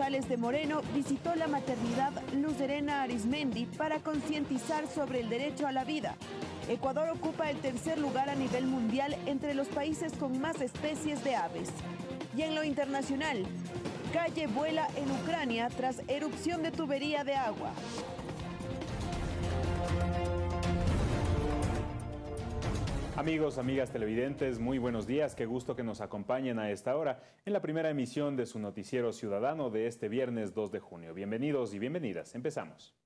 González de Moreno visitó la maternidad Luzerena Arismendi para concientizar sobre el derecho a la vida. Ecuador ocupa el tercer lugar a nivel mundial entre los países con más especies de aves. Y en lo internacional, calle vuela en Ucrania tras erupción de tubería de agua. Amigos, amigas televidentes, muy buenos días. Qué gusto que nos acompañen a esta hora en la primera emisión de su noticiero ciudadano de este viernes 2 de junio. Bienvenidos y bienvenidas. Empezamos.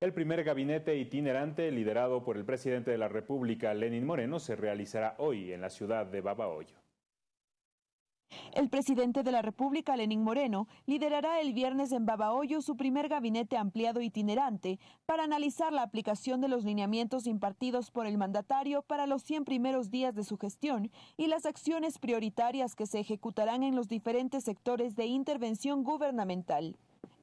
El primer gabinete itinerante liderado por el presidente de la República, Lenín Moreno, se realizará hoy en la ciudad de Babahoyo. El presidente de la República, Lenín Moreno, liderará el viernes en Babahoyo su primer gabinete ampliado itinerante para analizar la aplicación de los lineamientos impartidos por el mandatario para los 100 primeros días de su gestión y las acciones prioritarias que se ejecutarán en los diferentes sectores de intervención gubernamental.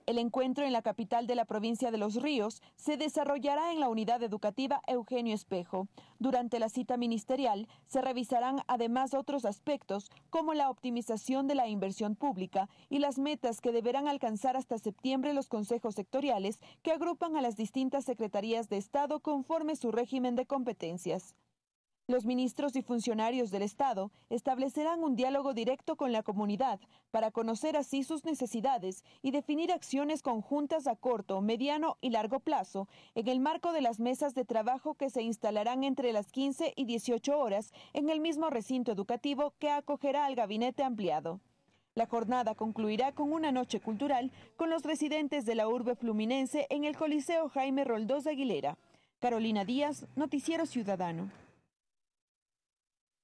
El encuentro en la capital de la provincia de Los Ríos se desarrollará en la unidad educativa Eugenio Espejo. Durante la cita ministerial se revisarán además otros aspectos como la optimización de la inversión pública y las metas que deberán alcanzar hasta septiembre los consejos sectoriales que agrupan a las distintas secretarías de Estado conforme su régimen de competencias. Los ministros y funcionarios del Estado establecerán un diálogo directo con la comunidad para conocer así sus necesidades y definir acciones conjuntas a corto, mediano y largo plazo en el marco de las mesas de trabajo que se instalarán entre las 15 y 18 horas en el mismo recinto educativo que acogerá al gabinete ampliado. La jornada concluirá con una noche cultural con los residentes de la urbe fluminense en el Coliseo Jaime Roldós de Aguilera. Carolina Díaz, Noticiero Ciudadano.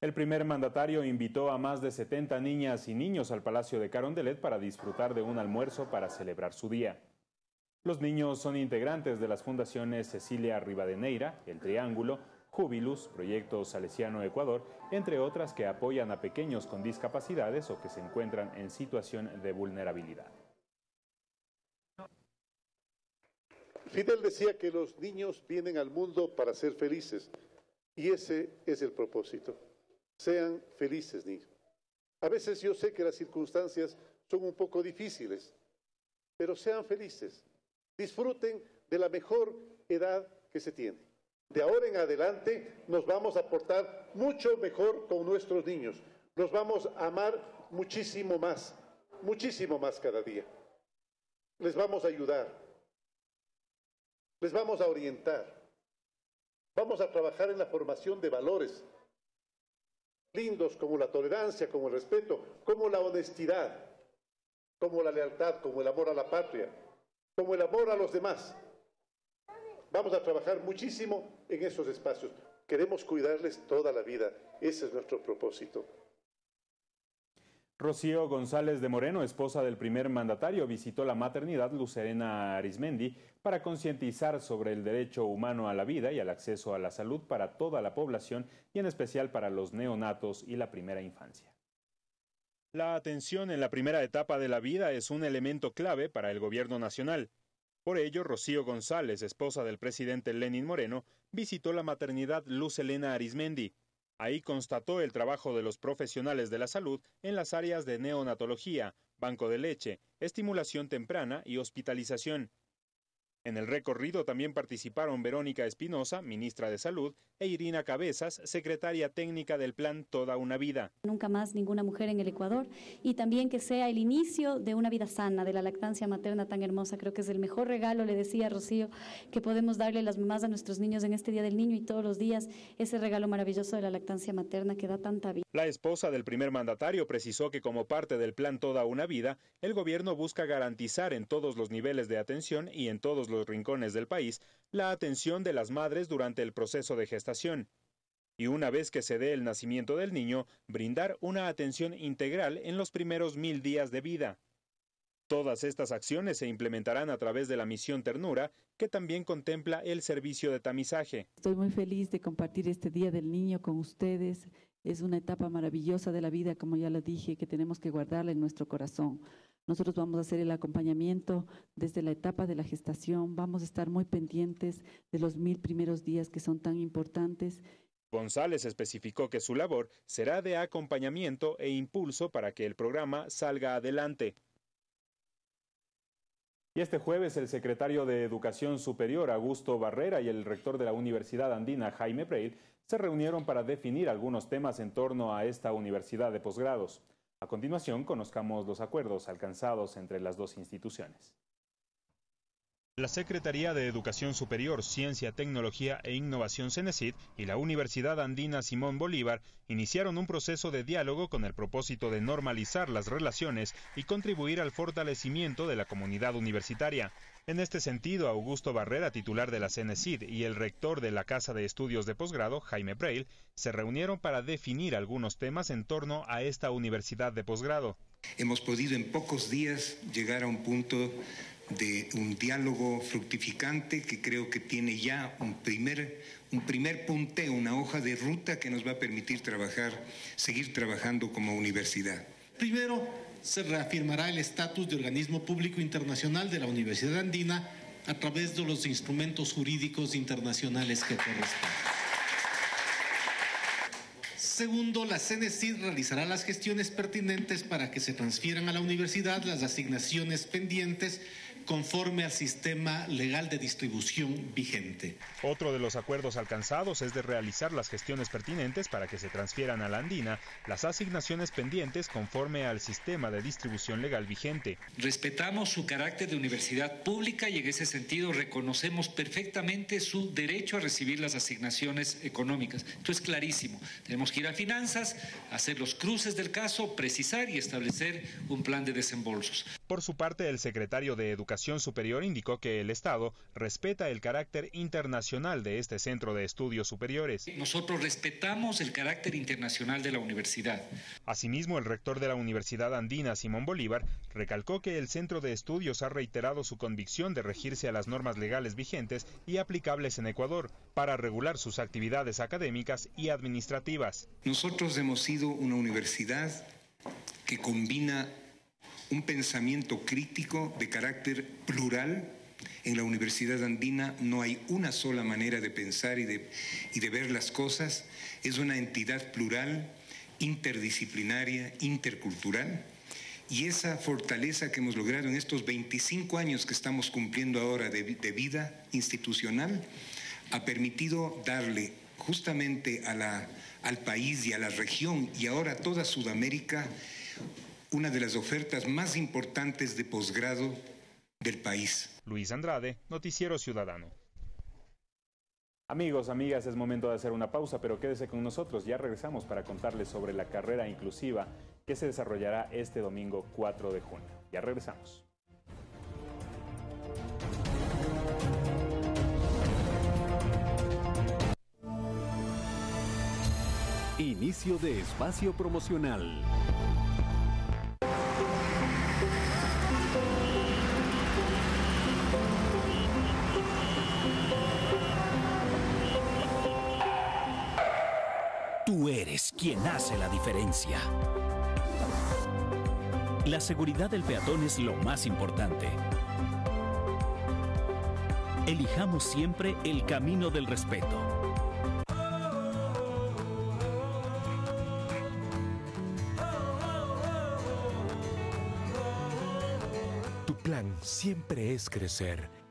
El primer mandatario invitó a más de 70 niñas y niños al Palacio de Carondelet para disfrutar de un almuerzo para celebrar su día. Los niños son integrantes de las fundaciones Cecilia Rivadeneira, El Triángulo, Jubilus, Proyecto Salesiano Ecuador, entre otras que apoyan a pequeños con discapacidades o que se encuentran en situación de vulnerabilidad. Fidel decía que los niños vienen al mundo para ser felices y ese es el propósito. Sean felices, niños. A veces yo sé que las circunstancias son un poco difíciles, pero sean felices. Disfruten de la mejor edad que se tiene. De ahora en adelante nos vamos a portar mucho mejor con nuestros niños. Los vamos a amar muchísimo más, muchísimo más cada día. Les vamos a ayudar. Les vamos a orientar. Vamos a trabajar en la formación de valores lindos como la tolerancia, como el respeto, como la honestidad, como la lealtad, como el amor a la patria, como el amor a los demás. Vamos a trabajar muchísimo en esos espacios. Queremos cuidarles toda la vida. Ese es nuestro propósito. Rocío González de Moreno, esposa del primer mandatario, visitó la maternidad Lucerena Arismendi para concientizar sobre el derecho humano a la vida y al acceso a la salud para toda la población y en especial para los neonatos y la primera infancia. La atención en la primera etapa de la vida es un elemento clave para el gobierno nacional. Por ello, Rocío González, esposa del presidente Lenin Moreno, visitó la maternidad Luz Elena Arismendi, Ahí constató el trabajo de los profesionales de la salud en las áreas de neonatología, banco de leche, estimulación temprana y hospitalización. En el recorrido también participaron Verónica Espinosa, ministra de Salud, e Irina Cabezas, secretaria técnica del plan Toda una Vida. Nunca más ninguna mujer en el Ecuador y también que sea el inicio de una vida sana, de la lactancia materna tan hermosa. Creo que es el mejor regalo, le decía Rocío, que podemos darle las mamás a nuestros niños en este Día del Niño y todos los días, ese regalo maravilloso de la lactancia materna que da tanta vida. La esposa del primer mandatario precisó que como parte del plan Toda una Vida, el gobierno busca garantizar en todos los niveles de atención y en todos los los rincones del país la atención de las madres durante el proceso de gestación y una vez que se dé el nacimiento del niño, brindar una atención integral en los primeros mil días de vida. Todas estas acciones se implementarán a través de la misión Ternura, que también contempla el servicio de tamizaje. Estoy muy feliz de compartir este Día del Niño con ustedes. Es una etapa maravillosa de la vida, como ya lo dije, que tenemos que guardarla en nuestro corazón. Nosotros vamos a hacer el acompañamiento desde la etapa de la gestación, vamos a estar muy pendientes de los mil primeros días que son tan importantes. González especificó que su labor será de acompañamiento e impulso para que el programa salga adelante. Y este jueves el secretario de Educación Superior, Augusto Barrera, y el rector de la Universidad Andina, Jaime Breil, se reunieron para definir algunos temas en torno a esta universidad de posgrados. A continuación, conozcamos los acuerdos alcanzados entre las dos instituciones. La Secretaría de Educación Superior, Ciencia, Tecnología e Innovación CENESID y la Universidad Andina Simón Bolívar iniciaron un proceso de diálogo con el propósito de normalizar las relaciones y contribuir al fortalecimiento de la comunidad universitaria. En este sentido, Augusto Barrera, titular de la CENESID, y el rector de la Casa de Estudios de Posgrado, Jaime Braille, se reunieron para definir algunos temas en torno a esta universidad de posgrado. Hemos podido en pocos días llegar a un punto de un diálogo fructificante que creo que tiene ya un primer, un primer punteo, una hoja de ruta que nos va a permitir trabajar, seguir trabajando como universidad. Primero, se reafirmará el estatus de organismo público internacional de la Universidad Andina a través de los instrumentos jurídicos internacionales que corresponden. Segundo, la CNCID realizará las gestiones pertinentes para que se transfieran a la universidad las asignaciones pendientes conforme al sistema legal de distribución vigente. Otro de los acuerdos alcanzados es de realizar las gestiones pertinentes para que se transfieran a la Andina las asignaciones pendientes conforme al sistema de distribución legal vigente. Respetamos su carácter de universidad pública y en ese sentido reconocemos perfectamente su derecho a recibir las asignaciones económicas. Esto es clarísimo. Tenemos que ir a finanzas, hacer los cruces del caso, precisar y establecer un plan de desembolsos. Por su parte, el secretario de Educación Superior indicó que el Estado respeta el carácter internacional de este centro de estudios superiores. Nosotros respetamos el carácter internacional de la universidad. Asimismo, el rector de la Universidad Andina, Simón Bolívar, recalcó que el centro de estudios ha reiterado su convicción de regirse a las normas legales vigentes y aplicables en Ecuador para regular sus actividades académicas y administrativas. Nosotros hemos sido una universidad que combina un pensamiento crítico de carácter plural. En la Universidad Andina no hay una sola manera de pensar y de, y de ver las cosas. Es una entidad plural, interdisciplinaria, intercultural. Y esa fortaleza que hemos logrado en estos 25 años que estamos cumpliendo ahora de, de vida institucional ha permitido darle justamente a la, al país y a la región y ahora a toda Sudamérica una de las ofertas más importantes de posgrado del país. Luis Andrade, Noticiero Ciudadano. Amigos, amigas, es momento de hacer una pausa, pero quédese con nosotros. Ya regresamos para contarles sobre la carrera inclusiva que se desarrollará este domingo 4 de junio. Ya regresamos. Inicio de espacio promocional. Tú eres quien hace la diferencia. La seguridad del peatón es lo más importante. Elijamos siempre el camino del respeto. Tu plan siempre es crecer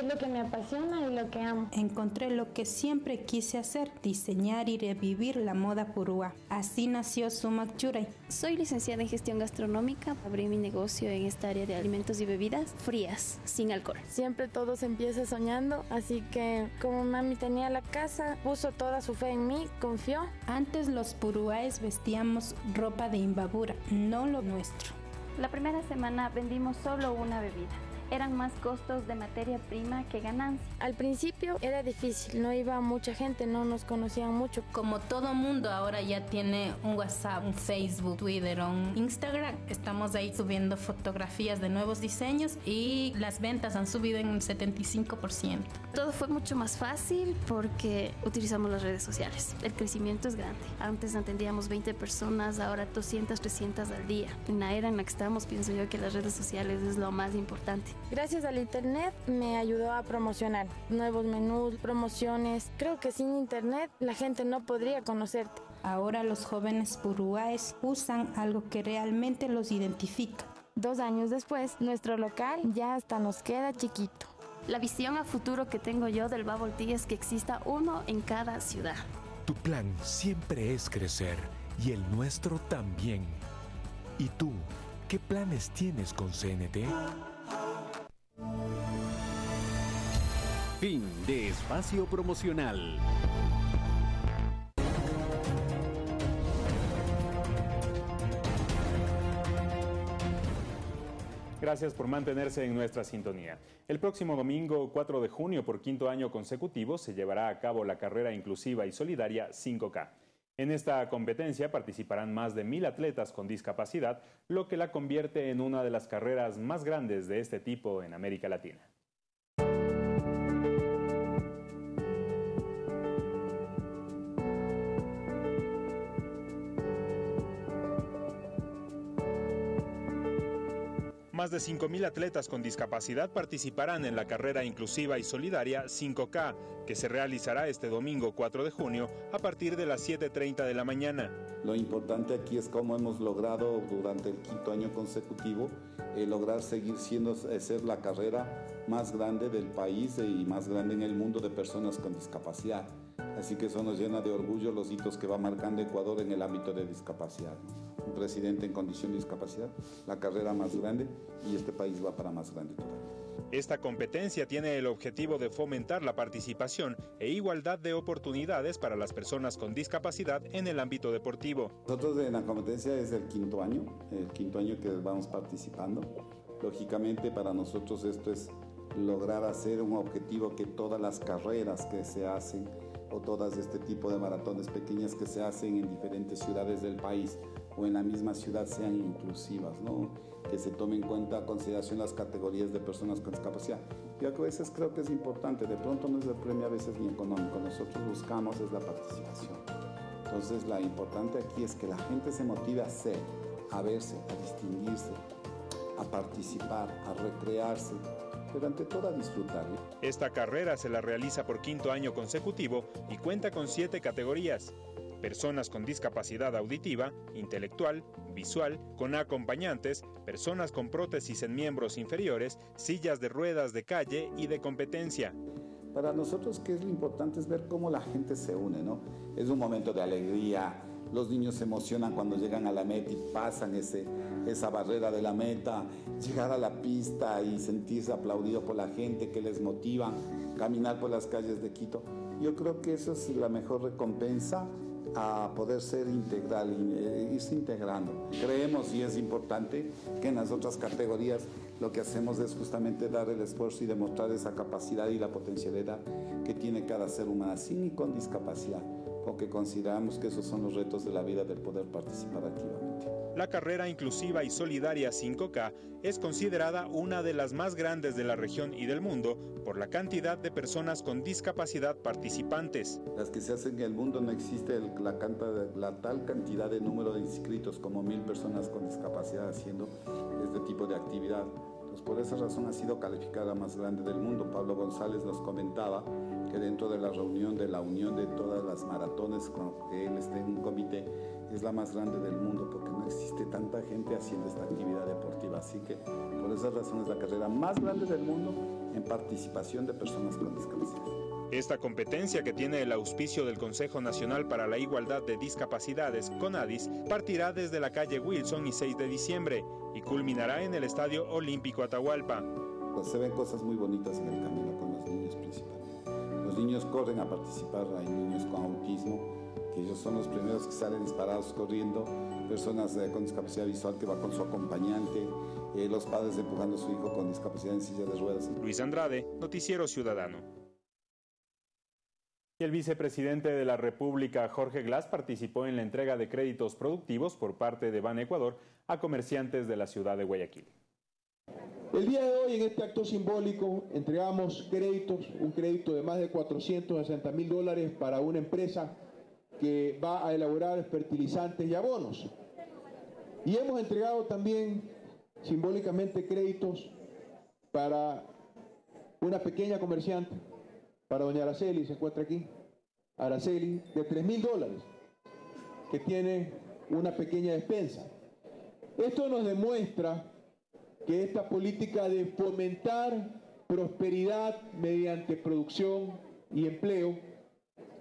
es lo que me apasiona y lo que amo. Encontré lo que siempre quise hacer, diseñar y revivir la moda purúa. Así nació Sumac Churay. Soy licenciada en gestión gastronómica. Abrí mi negocio en esta área de alimentos y bebidas frías, sin alcohol. Siempre todo se empieza soñando, así que como mami tenía la casa, puso toda su fe en mí, confió. Antes los purúaes vestíamos ropa de imbabura, no lo nuestro. La primera semana vendimos solo una bebida eran más costos de materia prima que ganancia. Al principio era difícil, no iba mucha gente, no nos conocían mucho. Como todo mundo ahora ya tiene un WhatsApp, un Facebook, Twitter, un Instagram, estamos ahí subiendo fotografías de nuevos diseños y las ventas han subido en un 75%. Todo fue mucho más fácil porque utilizamos las redes sociales. El crecimiento es grande. Antes atendíamos 20 personas, ahora 200, 300 al día. En la era en la que estamos, pienso yo que las redes sociales es lo más importante. Gracias al Internet me ayudó a promocionar nuevos menús, promociones. Creo que sin Internet la gente no podría conocerte. Ahora los jóvenes purúaes usan algo que realmente los identifica, Dos años después, nuestro local ya hasta nos queda chiquito. La visión a futuro que tengo yo del Bubble Tea es que exista uno en cada ciudad. Tu plan siempre es crecer y el nuestro también. ¿Y tú, qué planes tienes con CNT? Fin de espacio promocional. Gracias por mantenerse en nuestra sintonía. El próximo domingo 4 de junio, por quinto año consecutivo, se llevará a cabo la carrera inclusiva y solidaria 5K. En esta competencia participarán más de mil atletas con discapacidad, lo que la convierte en una de las carreras más grandes de este tipo en América Latina. Más de 5.000 atletas con discapacidad participarán en la carrera inclusiva y solidaria 5K, que se realizará este domingo 4 de junio a partir de las 7.30 de la mañana. Lo importante aquí es cómo hemos logrado durante el quinto año consecutivo eh, lograr seguir siendo eh, ser la carrera más grande del país y más grande en el mundo de personas con discapacidad. Así que eso nos llena de orgullo los hitos que va marcando Ecuador en el ámbito de discapacidad. Un presidente en condición de discapacidad, la carrera más grande y este país va para más grande todavía. Esta competencia tiene el objetivo de fomentar la participación e igualdad de oportunidades para las personas con discapacidad en el ámbito deportivo. Nosotros en la competencia es el quinto año, el quinto año que vamos participando. Lógicamente para nosotros esto es lograr hacer un objetivo que todas las carreras que se hacen o todas este tipo de maratones pequeñas que se hacen en diferentes ciudades del país o en la misma ciudad sean inclusivas, ¿no? que se tome en cuenta a consideración las categorías de personas con discapacidad. Yo a veces creo que es importante, de pronto no es el premio a veces ni económico, nosotros buscamos es la participación. Entonces la importante aquí es que la gente se motive a ser, a verse, a distinguirse, a participar, a recrearse, pero ante todo a disfrutar. Esta carrera se la realiza por quinto año consecutivo y cuenta con siete categorías. Personas con discapacidad auditiva, intelectual, visual, con acompañantes, personas con prótesis en miembros inferiores, sillas de ruedas de calle y de competencia. Para nosotros, ¿qué es lo importante? Es ver cómo la gente se une, ¿no? Es un momento de alegría, los niños se emocionan cuando llegan a la meta y pasan esa barrera de la meta, llegar a la pista y sentirse aplaudido por la gente que les motiva, caminar por las calles de Quito. Yo creo que eso es la mejor recompensa a poder ser integral, eh, irse integrando. Creemos y es importante que en las otras categorías lo que hacemos es justamente dar el esfuerzo y demostrar esa capacidad y la potencialidad que tiene cada ser humano, sin y con discapacidad porque consideramos que esos son los retos de la vida del poder participar activamente. La carrera inclusiva y solidaria 5K es considerada una de las más grandes de la región y del mundo por la cantidad de personas con discapacidad participantes. Las que se hacen en el mundo no existe la, la tal cantidad de número de inscritos como mil personas con discapacidad haciendo este tipo de actividad. Pues por esa razón ha sido calificada más grande del mundo. Pablo González nos comentaba que dentro de la reunión de la unión de todas las maratones con que él esté en un comité es la más grande del mundo porque no existe tanta gente haciendo esta actividad deportiva. Así que por esa razón es la carrera más grande del mundo en participación de personas con discapacidad. Esta competencia que tiene el auspicio del Consejo Nacional para la Igualdad de Discapacidades, CONADIS, partirá desde la calle Wilson y 6 de diciembre y culminará en el Estadio Olímpico Atahualpa. Pues se ven cosas muy bonitas en el camino niños corren a participar, hay niños con autismo, que ellos son los primeros que salen disparados corriendo, personas eh, con discapacidad visual que va con su acompañante, eh, los padres empujando a su hijo con discapacidad en silla de ruedas. Luis Andrade, Noticiero Ciudadano. El vicepresidente de la República, Jorge Glass, participó en la entrega de créditos productivos por parte de Ban Ecuador a comerciantes de la ciudad de Guayaquil. El día de hoy, en este acto simbólico, entregamos créditos, un crédito de más de 460 mil dólares para una empresa que va a elaborar fertilizantes y abonos. Y hemos entregado también simbólicamente créditos para una pequeña comerciante, para doña Araceli, se encuentra aquí, Araceli, de 3 mil dólares, que tiene una pequeña despensa. Esto nos demuestra que esta política de fomentar prosperidad mediante producción y empleo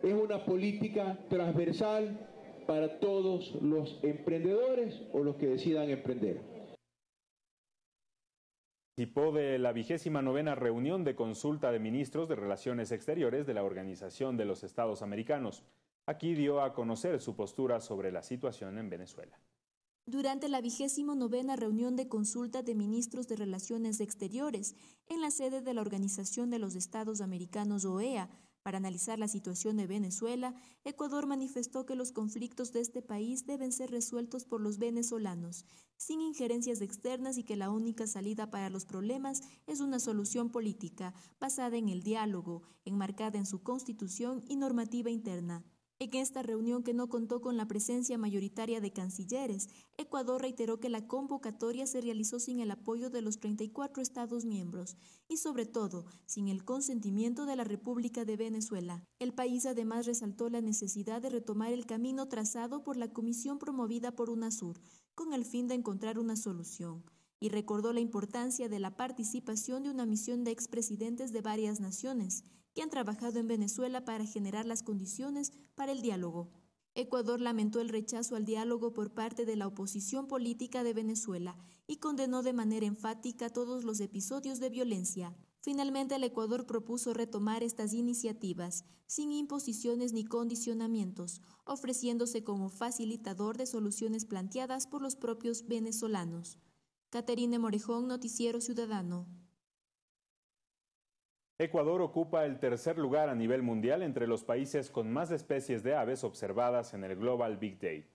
es una política transversal para todos los emprendedores o los que decidan emprender. Participó de la vigésima novena reunión de consulta de ministros de Relaciones Exteriores de la Organización de los Estados Americanos. Aquí dio a conocer su postura sobre la situación en Venezuela. Durante la vigésimo novena reunión de consulta de ministros de Relaciones Exteriores en la sede de la Organización de los Estados Americanos OEA, para analizar la situación de Venezuela, Ecuador manifestó que los conflictos de este país deben ser resueltos por los venezolanos, sin injerencias externas y que la única salida para los problemas es una solución política basada en el diálogo, enmarcada en su constitución y normativa interna. En esta reunión que no contó con la presencia mayoritaria de cancilleres, Ecuador reiteró que la convocatoria se realizó sin el apoyo de los 34 Estados miembros y sobre todo sin el consentimiento de la República de Venezuela. El país además resaltó la necesidad de retomar el camino trazado por la comisión promovida por UNASUR con el fin de encontrar una solución y recordó la importancia de la participación de una misión de expresidentes de varias naciones que han trabajado en Venezuela para generar las condiciones para el diálogo. Ecuador lamentó el rechazo al diálogo por parte de la oposición política de Venezuela y condenó de manera enfática todos los episodios de violencia. Finalmente, el Ecuador propuso retomar estas iniciativas sin imposiciones ni condicionamientos, ofreciéndose como facilitador de soluciones planteadas por los propios venezolanos. Caterine Morejón, Noticiero Ciudadano. Ecuador ocupa el tercer lugar a nivel mundial entre los países con más especies de aves observadas en el Global Big Day.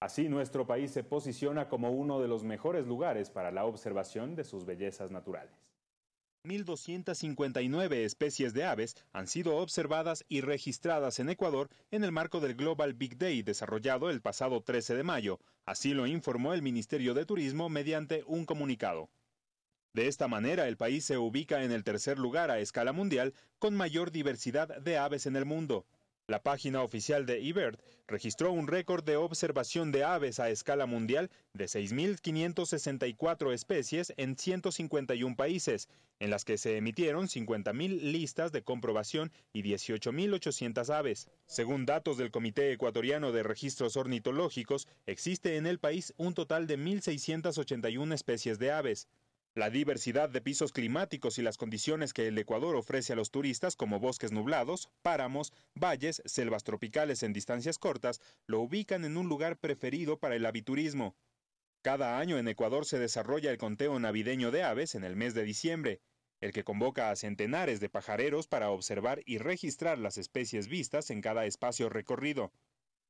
Así, nuestro país se posiciona como uno de los mejores lugares para la observación de sus bellezas naturales. 1.259 especies de aves han sido observadas y registradas en Ecuador en el marco del Global Big Day desarrollado el pasado 13 de mayo. Así lo informó el Ministerio de Turismo mediante un comunicado. De esta manera, el país se ubica en el tercer lugar a escala mundial con mayor diversidad de aves en el mundo. La página oficial de eBird registró un récord de observación de aves a escala mundial de 6.564 especies en 151 países, en las que se emitieron 50.000 listas de comprobación y 18.800 aves. Según datos del Comité Ecuatoriano de Registros Ornitológicos, existe en el país un total de 1.681 especies de aves. La diversidad de pisos climáticos y las condiciones que el Ecuador ofrece a los turistas como bosques nublados, páramos, valles, selvas tropicales en distancias cortas, lo ubican en un lugar preferido para el aviturismo. Cada año en Ecuador se desarrolla el conteo navideño de aves en el mes de diciembre, el que convoca a centenares de pajareros para observar y registrar las especies vistas en cada espacio recorrido.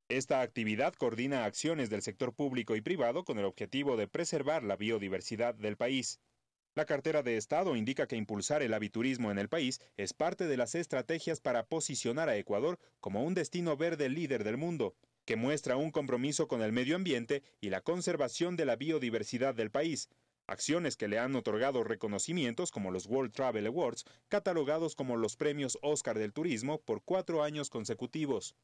Esta actividad coordina acciones del sector público y privado con el objetivo de preservar la biodiversidad del país. La cartera de Estado indica que impulsar el aviturismo en el país es parte de las estrategias para posicionar a Ecuador como un destino verde líder del mundo, que muestra un compromiso con el medio ambiente y la conservación de la biodiversidad del país, acciones que le han otorgado reconocimientos como los World Travel Awards, catalogados como los premios Oscar del Turismo por cuatro años consecutivos.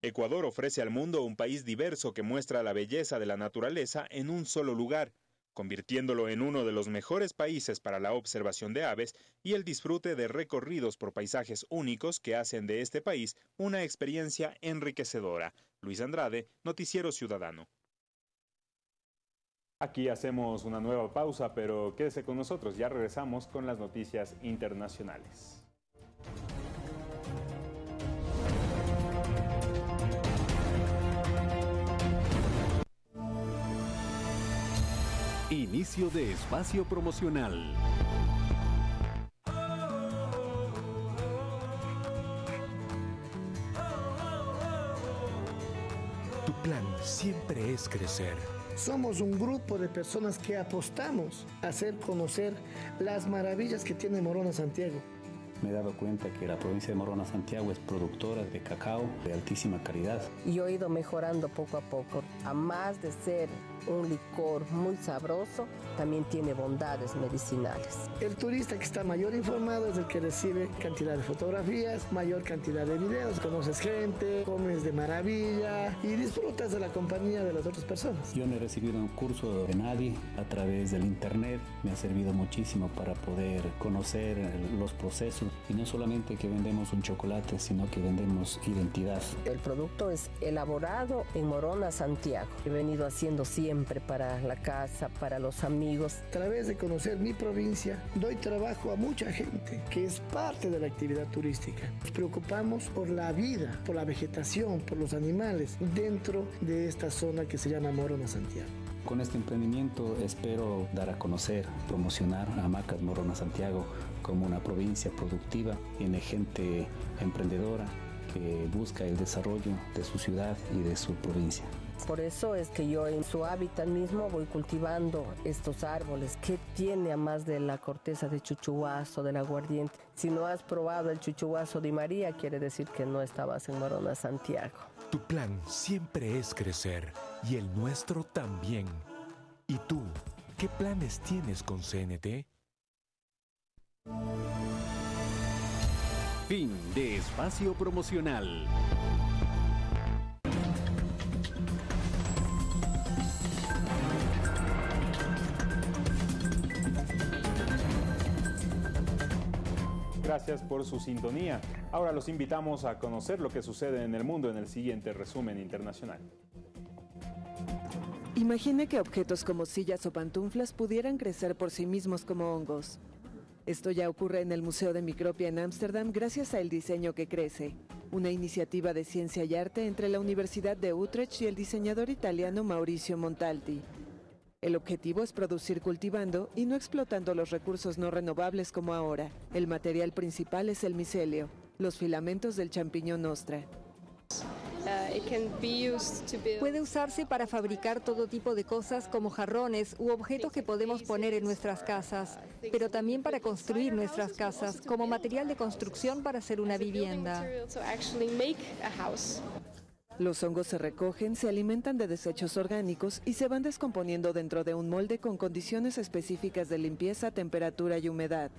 Ecuador ofrece al mundo un país diverso que muestra la belleza de la naturaleza en un solo lugar, convirtiéndolo en uno de los mejores países para la observación de aves y el disfrute de recorridos por paisajes únicos que hacen de este país una experiencia enriquecedora. Luis Andrade, Noticiero Ciudadano. Aquí hacemos una nueva pausa, pero quédese con nosotros, ya regresamos con las noticias internacionales. Inicio de espacio promocional. Tu plan siempre es crecer. Somos un grupo de personas que apostamos a hacer conocer las maravillas que tiene Morona Santiago. Me he dado cuenta que la provincia de Morona Santiago es productora de cacao de altísima calidad. Y he ido mejorando poco a poco, a más de ser un licor muy sabroso, también tiene bondades medicinales. El turista que está mayor informado es el que recibe cantidad de fotografías, mayor cantidad de videos, conoces gente, comes de maravilla y disfrutas de la compañía de las otras personas. Yo no he recibido un curso de nadie a través del internet, me ha servido muchísimo para poder conocer los procesos y no solamente que vendemos un chocolate, sino que vendemos identidad. El producto es elaborado en Morona, Santiago. He venido haciendo siempre para la casa, para los amigos. A través de conocer mi provincia, doy trabajo a mucha gente que es parte de la actividad turística. Nos preocupamos por la vida, por la vegetación, por los animales dentro de esta zona que se llama Morona, Santiago. Con este emprendimiento espero dar a conocer, promocionar a Macas Morona Santiago como una provincia productiva, tiene gente emprendedora que busca el desarrollo de su ciudad y de su provincia. Por eso es que yo en su hábitat mismo voy cultivando estos árboles. ¿Qué tiene a más de la corteza de chuchuazo, del aguardiente? Si no has probado el chuchuazo de María, quiere decir que no estabas en Morona, Santiago. Tu plan siempre es crecer y el nuestro también. ¿Y tú, qué planes tienes con CNT? Fin de espacio promocional. Gracias por su sintonía. Ahora los invitamos a conocer lo que sucede en el mundo en el siguiente resumen internacional. Imagine que objetos como sillas o pantuflas pudieran crecer por sí mismos como hongos. Esto ya ocurre en el Museo de Micropia en Ámsterdam gracias a El Diseño que Crece, una iniciativa de ciencia y arte entre la Universidad de Utrecht y el diseñador italiano Mauricio Montalti. El objetivo es producir cultivando y no explotando los recursos no renovables como ahora. El material principal es el micelio, los filamentos del champiñón ostra. Puede usarse para fabricar todo tipo de cosas como jarrones u objetos que podemos poner en nuestras casas, pero también para construir nuestras casas, como material de construcción para hacer una vivienda. Los hongos se recogen, se alimentan de desechos orgánicos y se van descomponiendo dentro de un molde con condiciones específicas de limpieza, temperatura y humedad.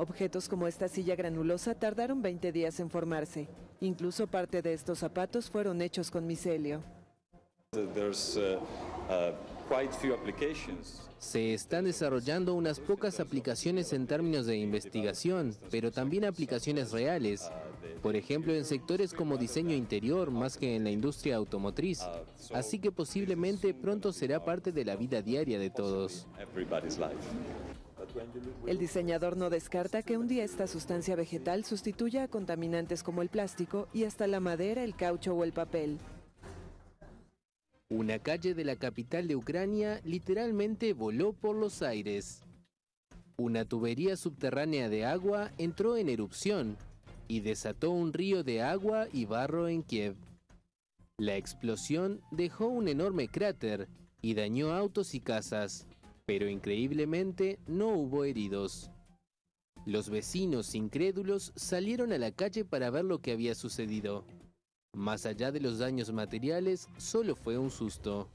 Objetos como esta silla granulosa tardaron 20 días en formarse. Incluso parte de estos zapatos fueron hechos con micelio. Se están desarrollando unas pocas aplicaciones en términos de investigación, pero también aplicaciones reales. Por ejemplo, en sectores como diseño interior más que en la industria automotriz. Así que posiblemente pronto será parte de la vida diaria de todos. El diseñador no descarta que un día esta sustancia vegetal sustituya a contaminantes como el plástico y hasta la madera, el caucho o el papel. Una calle de la capital de Ucrania literalmente voló por los aires. Una tubería subterránea de agua entró en erupción y desató un río de agua y barro en Kiev. La explosión dejó un enorme cráter y dañó autos y casas, pero increíblemente no hubo heridos. Los vecinos incrédulos salieron a la calle para ver lo que había sucedido. Más allá de los daños materiales, solo fue un susto.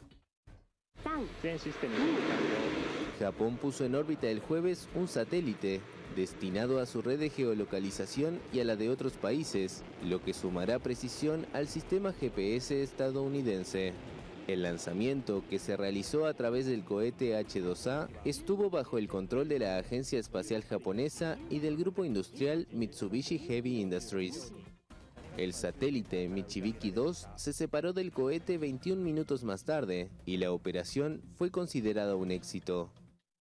Japón puso en órbita el jueves un satélite destinado a su red de geolocalización y a la de otros países, lo que sumará precisión al sistema GPS estadounidense. El lanzamiento, que se realizó a través del cohete H-2A, estuvo bajo el control de la Agencia Espacial Japonesa y del grupo industrial Mitsubishi Heavy Industries. El satélite Michibiki 2 se separó del cohete 21 minutos más tarde y la operación fue considerada un éxito.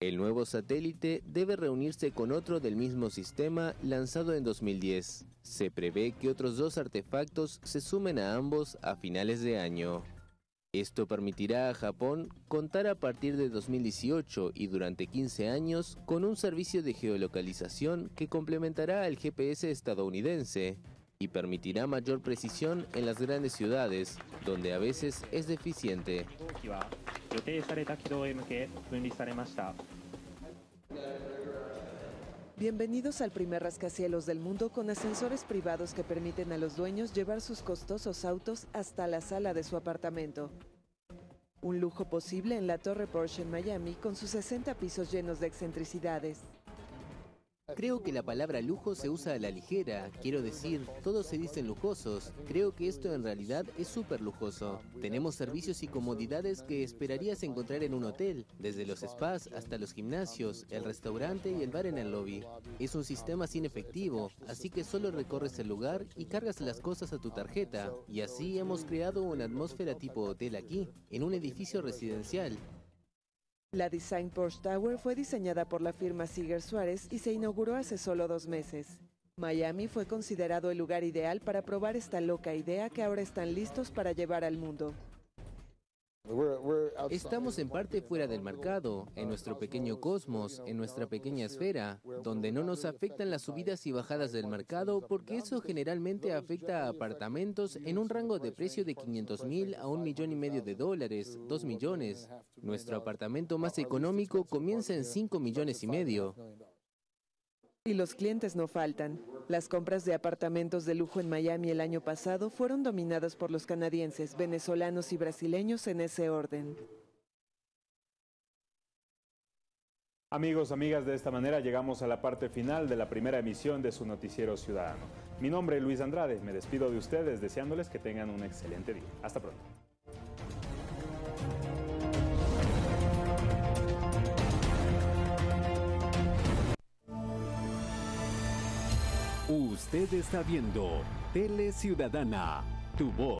El nuevo satélite debe reunirse con otro del mismo sistema lanzado en 2010. Se prevé que otros dos artefactos se sumen a ambos a finales de año. Esto permitirá a Japón contar a partir de 2018 y durante 15 años con un servicio de geolocalización que complementará al GPS estadounidense y permitirá mayor precisión en las grandes ciudades, donde a veces es deficiente. Bienvenidos al primer rascacielos del mundo con ascensores privados que permiten a los dueños llevar sus costosos autos hasta la sala de su apartamento. Un lujo posible en la Torre Porsche en Miami con sus 60 pisos llenos de excentricidades. Creo que la palabra lujo se usa a la ligera. Quiero decir, todos se dicen lujosos. Creo que esto en realidad es súper lujoso. Tenemos servicios y comodidades que esperarías encontrar en un hotel, desde los spas hasta los gimnasios, el restaurante y el bar en el lobby. Es un sistema sin efectivo, así que solo recorres el lugar y cargas las cosas a tu tarjeta. Y así hemos creado una atmósfera tipo hotel aquí, en un edificio residencial. La Design Porsche Tower fue diseñada por la firma Siger Suárez y se inauguró hace solo dos meses. Miami fue considerado el lugar ideal para probar esta loca idea que ahora están listos para llevar al mundo. Estamos en parte fuera del mercado, en nuestro pequeño cosmos, en nuestra pequeña esfera, donde no nos afectan las subidas y bajadas del mercado porque eso generalmente afecta a apartamentos en un rango de precio de 500 mil a un millón y medio de dólares, dos millones. Nuestro apartamento más económico comienza en 5 millones y medio. Y los clientes no faltan. Las compras de apartamentos de lujo en Miami el año pasado fueron dominadas por los canadienses, venezolanos y brasileños en ese orden. Amigos, amigas, de esta manera llegamos a la parte final de la primera emisión de su noticiero ciudadano. Mi nombre es Luis Andrade, me despido de ustedes deseándoles que tengan un excelente día. Hasta pronto. Usted está viendo Tele Ciudadana, tu voz.